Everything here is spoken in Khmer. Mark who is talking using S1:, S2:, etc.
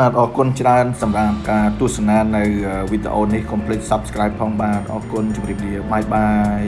S1: បាទអរគុណច្រើនសម្រាប់ការទស្សនានៅវីដេអូនេះកុំភ្លេច Subscribe ផងបាទអរគុណជម្រាបលាបាយបាយ